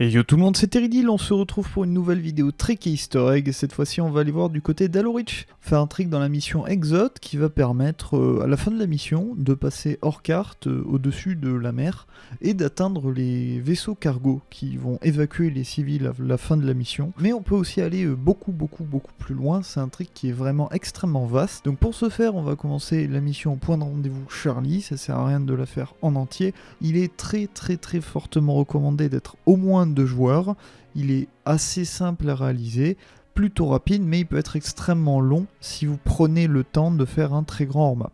Et yo tout le monde, c'est Teridil, on se retrouve pour une nouvelle vidéo trick et easter egg, cette fois-ci on va aller voir du côté d'Alorich, faire un trick dans la mission Exode qui va permettre euh, à la fin de la mission de passer hors carte euh, au-dessus de la mer et d'atteindre les vaisseaux cargo qui vont évacuer les civils à la fin de la mission. Mais on peut aussi aller euh, beaucoup beaucoup beaucoup plus loin, c'est un trick qui est vraiment extrêmement vaste. Donc pour ce faire on va commencer la mission point de rendez-vous Charlie, ça sert à rien de la faire en entier. Il est très très très fortement recommandé d'être au moins de joueurs. Il est assez simple à réaliser, plutôt rapide, mais il peut être extrêmement long si vous prenez le temps de faire un très grand hors-map.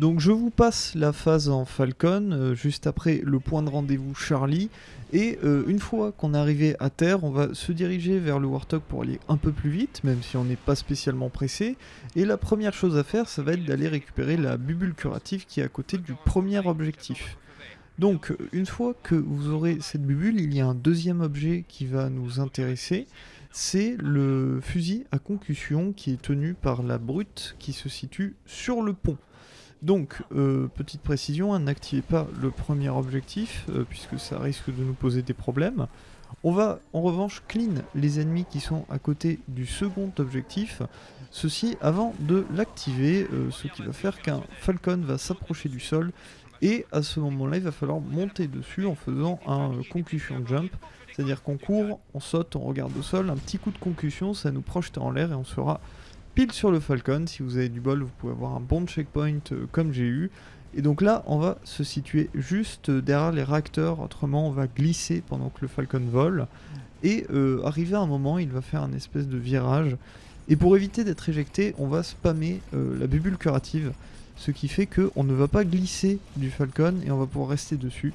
Donc je vous passe la phase en Falcon, euh, juste après le point de rendez-vous Charlie, et euh, une fois qu'on est arrivé à terre, on va se diriger vers le Warthog pour aller un peu plus vite, même si on n'est pas spécialement pressé, et la première chose à faire, ça va être d'aller récupérer la bubule curative qui est à côté du premier objectif. Donc, une fois que vous aurez cette bubule, il y a un deuxième objet qui va nous intéresser. C'est le fusil à concussion qui est tenu par la brute qui se situe sur le pont. Donc, euh, petite précision, n'activez pas le premier objectif, euh, puisque ça risque de nous poser des problèmes. On va en revanche clean les ennemis qui sont à côté du second objectif, ceci avant de l'activer, euh, ce qui va faire qu'un Falcon va s'approcher du sol et à ce moment-là, il va falloir monter dessus en faisant un euh, concussion jump. C'est-à-dire qu'on court, on saute, on regarde au sol, un petit coup de concussion, ça nous projette en l'air et on sera pile sur le Falcon. Si vous avez du bol, vous pouvez avoir un bon checkpoint euh, comme j'ai eu. Et donc là, on va se situer juste derrière les réacteurs, autrement on va glisser pendant que le Falcon vole. Et euh, arrivé à un moment, il va faire un espèce de virage. Et pour éviter d'être éjecté, on va spammer la bubule curative ce qui fait qu'on ne va pas glisser du Falcon et on va pouvoir rester dessus.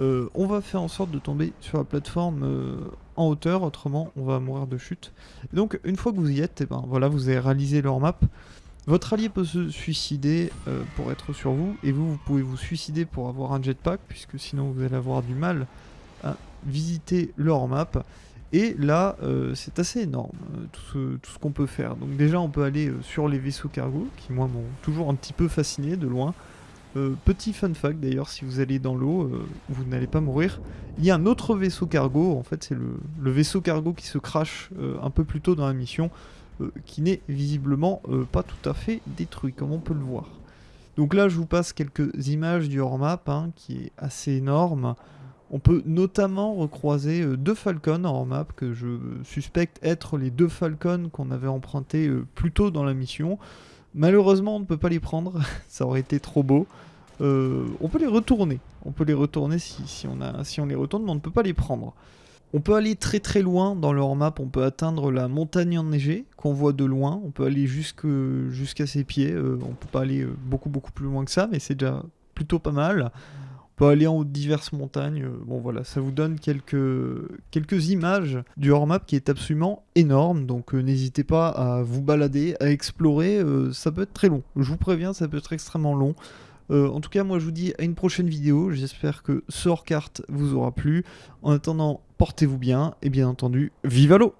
Euh, on va faire en sorte de tomber sur la plateforme euh, en hauteur, autrement on va mourir de chute. donc une fois que vous y êtes, et eh ben, voilà, vous avez réalisé leur map. Votre allié peut se suicider euh, pour être sur vous, et vous, vous pouvez vous suicider pour avoir un jetpack, puisque sinon vous allez avoir du mal à visiter leur map. Et là, euh, c'est assez énorme, euh, tout ce, qu'on peut faire. Donc déjà, on peut aller sur les vaisseaux cargo, qui moi m'ont toujours un petit peu fasciné de loin. petit fun fact d'ailleurs, si vous allez dans l'eau, vous n'allez pas mourir. Il y a un autre vaisseau cargo, en fait c'est le, vaisseau cargo qui se crache un peu plus tôt dans la mission, qui n'est visiblement pas tout à fait détruit, comme on peut le voir. Donc là, je vous passe quelques images du hors-map, hein, qui est assez énorme. On peut notamment recroiser euh, deux Falcons en map que je suspecte être les deux Falcons qu'on avait empruntés euh, plus tôt dans la mission. Malheureusement, on ne peut pas les prendre, ça aurait été trop beau. Euh, on peut les retourner, on peut les retourner si, on si on les retourne, mais on ne peut pas les prendre. On peut aller très très loin dans leur map, on peut atteindre la montagne enneigée qu'on voit de loin, on peut aller jusqu'à ses pieds, on peut pas aller beaucoup beaucoup plus loin que ça, mais c'est déjà plutôt pas mal peut aller en haut de diverses montagnes. Euh, bon voilà, ça vous donne quelques, quelques images du hors-map qui est absolument énorme. Donc euh, n'hésitez pas à vous balader, à explorer. Euh, ça peut être très long. Je vous préviens, ça peut être extrêmement long. En tout cas, moi je vous dis à une prochaine vidéo. J'espère que ce hors-carte vous aura plu. En attendant, portez-vous bien et bien entendu, vive à l'eau